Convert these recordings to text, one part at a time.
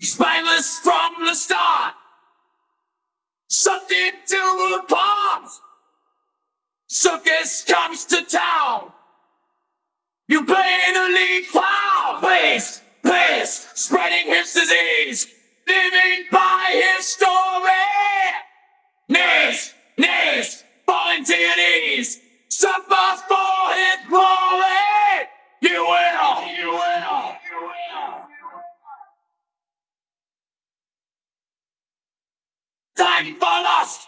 Spineless from the start. Something to apart. Circus comes to town. You play the lead clown. Please, please, spreading his disease. Living by his story. Knees, knees, falling to your knees. Suffer for his Time for lust,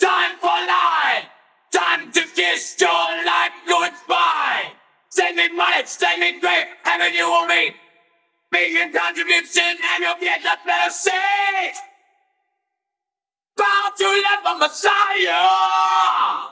time for lie, time to kiss your life goodbye. Send me money, send me great, heaven you will meet. A contribution and you'll get the better seat. Bound to live a Messiah.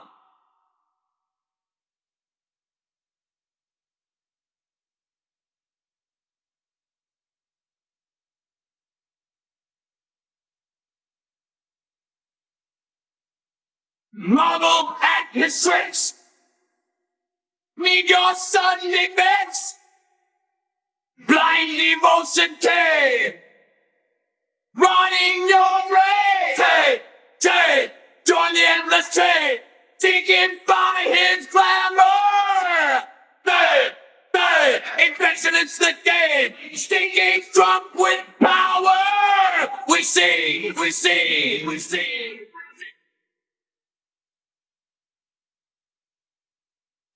Marvel at his tricks. Need your Sunday bits. Blind devotion came. Running your race. Take, take, join the endless trade. Taken by his glamour. They, they, invention is the game. Stinking drunk with power. We see, we see, we see.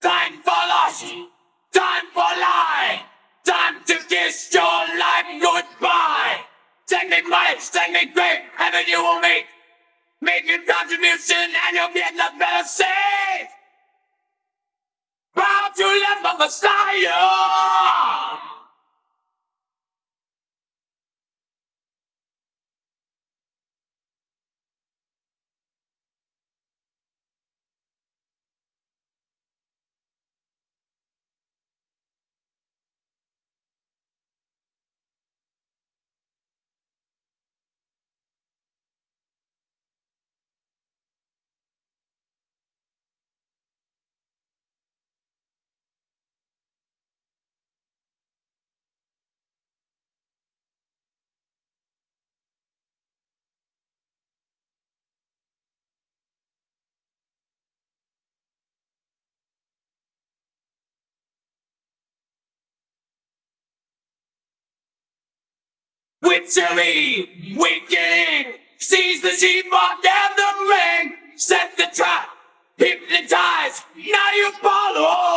Time for lust, time for lie, time to kiss your life goodbye. Send me money, send me great, heaven you will meet. Make your contribution and you'll get the better seat. Proud to live the Messiah. Witchery, winking, sees the sheep on down the ring, set the trap, hypnotize, now you follow.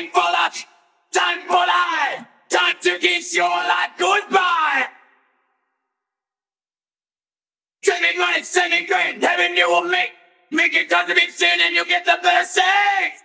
Time for luck, time for lie, time to kiss your life goodbye. Me money, send me great, heaven you will make. Make it contribution and you'll get the better sex.